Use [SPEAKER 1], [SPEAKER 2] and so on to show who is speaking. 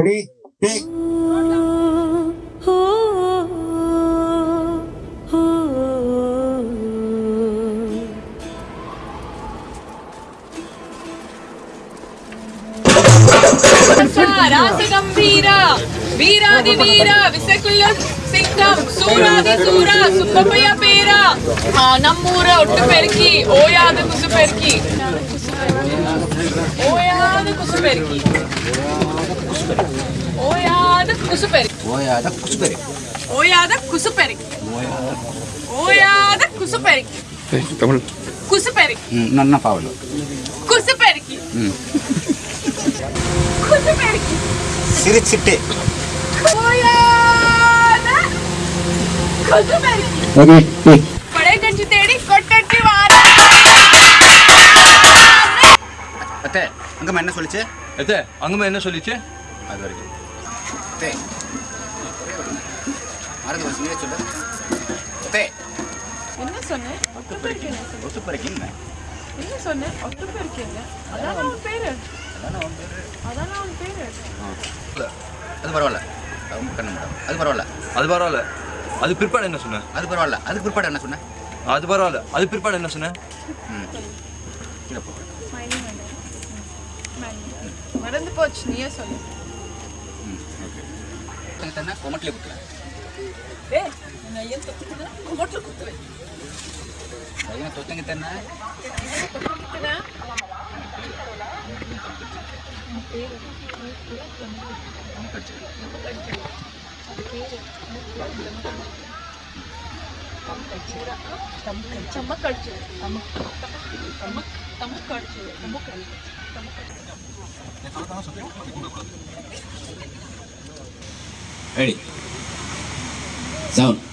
[SPEAKER 1] Ready take
[SPEAKER 2] வீரா வீராதி வீரா விசகுல்ல சிங்கம் சூராதி சூரா சுப்பப்பைய பேரா. நம்மூர ஒட்டு பெருக்கி ஓயாது குசு பெருக்கி కుసు పెరికి ఓయాద కుసు పెరికి ఓయాద కుసు పెరికి ఓయాద కుసు పెరికి ఓయాద కుసు పెరికి
[SPEAKER 3] తమిళ్
[SPEAKER 2] కుసు పెరికి
[SPEAKER 1] నన్న పావలు.
[SPEAKER 2] కుసు పెరికి కుసు పెరికి
[SPEAKER 1] సిరిచిట్టే.
[SPEAKER 2] ఓయాద కుసు పెరికి ఓకే పడే గంజి తేడి కొట్టట్టి వారా.
[SPEAKER 1] అతే அங்கம்மா என்ன சொல்லிச்சு?
[SPEAKER 3] எத்தே அங்கம்மா என்ன சொல்லிச்சு?
[SPEAKER 1] அது வரைக்கும். அத்தை மறந்து போச்சு நீயே சொல்லு. அத்தை
[SPEAKER 2] என்ன சொன்னேன்.
[SPEAKER 1] ஒத்து பறிக்கிங்க
[SPEAKER 2] என்ன சொன்னேன் ஒட்டு பெருக்கீங்க அதான். அவன் பேரு? அதான் அவன் பேரு?
[SPEAKER 1] அது பரவாயில்ல. கண்ணு மேடம் அது பரவாயில்ல.
[SPEAKER 3] அது பரவாயில்ல. அது பிற்பாடு என்ன சொன்ன?
[SPEAKER 1] அது பரவாயில்ல. அதுக்கு பிற்பாடு என்ன சொன்னேன்
[SPEAKER 3] அது பரவாயில்ல. அது பிற்பாடு என்ன சொன்ன?
[SPEAKER 1] ம்.
[SPEAKER 2] மறந்து நீயே சொல்லு
[SPEAKER 1] ஓகே கொமட்டில் குத்துறேன்
[SPEAKER 2] ஏ நான் ஏன் தொத்துக்குதான் கொமட்டில் குத்துவேன்
[SPEAKER 1] பையனை தொத்தங்க தானே
[SPEAKER 2] ಚಮಕ್ ಅಡ್ಚು ಚಮಕ್ ಚಮಕ್ ಅಡ್ಚು ಚಮಕ್ ಅಡ್ಚು ಚಮಕ್
[SPEAKER 1] ಅಡ್ಚು Ready. Sound.